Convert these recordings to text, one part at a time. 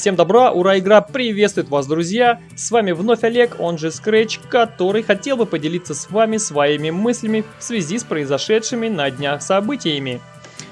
Всем добра, ура, игра приветствует вас, друзья! С вами вновь Олег, он же Scratch, который хотел бы поделиться с вами своими мыслями в связи с произошедшими на днях событиями.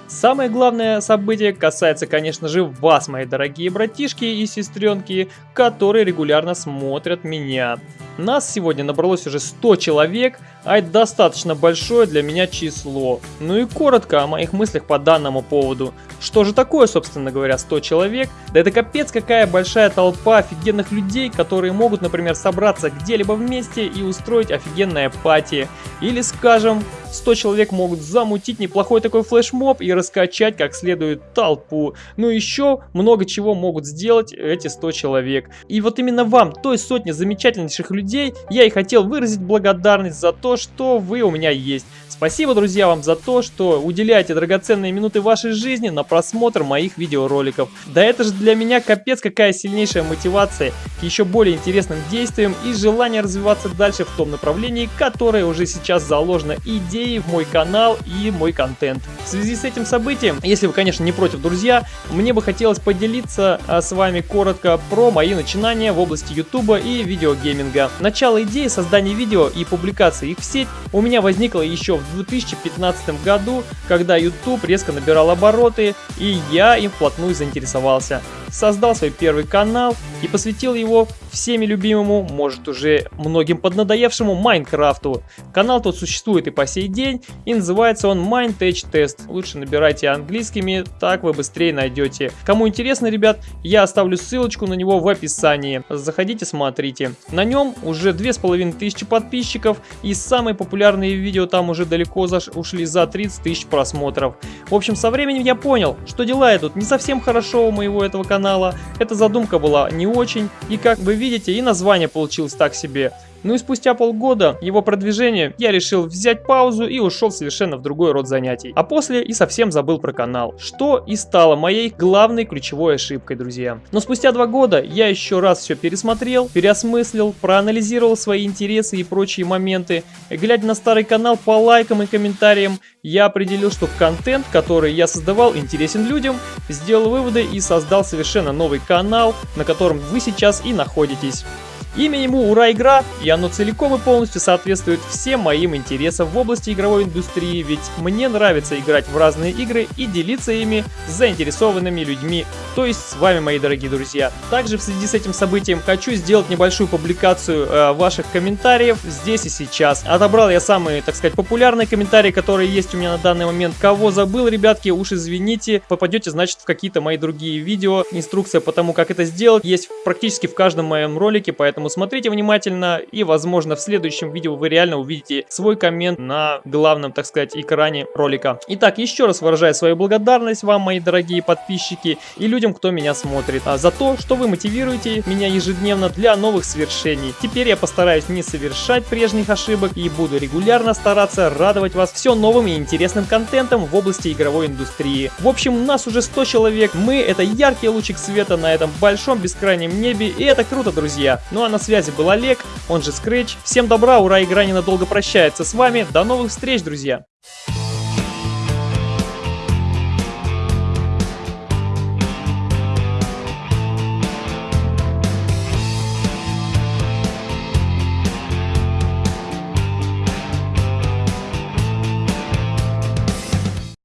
Самое главное событие касается, конечно же, вас, мои дорогие братишки и сестренки, которые регулярно смотрят меня. Нас сегодня набралось уже 100 человек, а это достаточно большое для меня число. Ну и коротко о моих мыслях по данному поводу. Что же такое, собственно говоря, 100 человек? Да это капец какая большая толпа офигенных людей, которые могут, например, собраться где-либо вместе и устроить офигенное пати. Или, скажем, 100 человек могут замутить неплохой такой флешмоб и раскачать как следует толпу. Ну еще много чего могут сделать эти 100 человек. И вот именно вам, той сотне замечательнейших людей, я и хотел выразить благодарность за то, что вы у меня есть. Спасибо, друзья, вам за то, что уделяете драгоценные минуты вашей жизни на просмотр моих видеороликов. Да это же для меня капец какая сильнейшая мотивация к еще более интересным действиям и желание развиваться дальше в том направлении, которое уже сейчас заложено идеей в мой канал и мой контент. В связи с этим событием, если вы, конечно, не против, друзья, мне бы хотелось поделиться а, с вами коротко про мои начинания в области YouTube и видеогейминга. Начало идеи создания видео и публикации их в сеть у меня возникло еще в 2015 году, когда YouTube резко набирал обороты, и я им вплотную заинтересовался. Создал свой первый канал и посвятил его всеми любимому, может уже многим поднадоевшему Майнкрафту. Канал тот существует и по сей день, и называется он MineTech Test. Лучше набирайте английскими, так вы быстрее найдете. Кому интересно, ребят, я оставлю ссылочку на него в описании. Заходите, смотрите. На нем уже 2500 подписчиков, и самые популярные видео там уже далеко заш ушли за 30 тысяч просмотров. В общем, со временем я понял, что дела идут не совсем хорошо у моего этого канала. Эта задумка была не очень, и как вы видите, и название получилось так себе. Ну и спустя полгода его продвижения я решил взять паузу и ушел совершенно в другой род занятий. А после и совсем забыл про канал, что и стало моей главной ключевой ошибкой, друзья. Но спустя два года я еще раз все пересмотрел, переосмыслил, проанализировал свои интересы и прочие моменты. Глядя на старый канал по лайкам и комментариям, я определил, что контент, который я создавал, интересен людям, сделал выводы и создал совершенно новый канал, на котором вы сейчас и находитесь. Имя ему «Ура! Игра» и оно целиком и полностью соответствует всем моим интересам в области игровой индустрии, ведь мне нравится играть в разные игры и делиться ими с заинтересованными людьми, то есть с вами, мои дорогие друзья. Также в связи с этим событием хочу сделать небольшую публикацию э, ваших комментариев здесь и сейчас. Отобрал я самые, так сказать, популярные комментарии, которые есть у меня на данный момент. Кого забыл, ребятки, уж извините, попадете, значит, в какие-то мои другие видео. Инструкция по тому, как это сделать, есть практически в каждом моем ролике, поэтому Поэтому смотрите внимательно и, возможно, в следующем видео вы реально увидите свой коммент на главном, так сказать, экране ролика. Итак, еще раз выражаю свою благодарность вам, мои дорогие подписчики и людям, кто меня смотрит, а за то, что вы мотивируете меня ежедневно для новых свершений. Теперь я постараюсь не совершать прежних ошибок и буду регулярно стараться радовать вас все новым и интересным контентом в области игровой индустрии. В общем, нас уже 100 человек, мы это яркий лучик света на этом большом бескрайнем небе, и это круто, друзья. Ну а на связи был Олег, он же Scratch. Всем добра, ура, игра ненадолго прощается с вами. До новых встреч, друзья!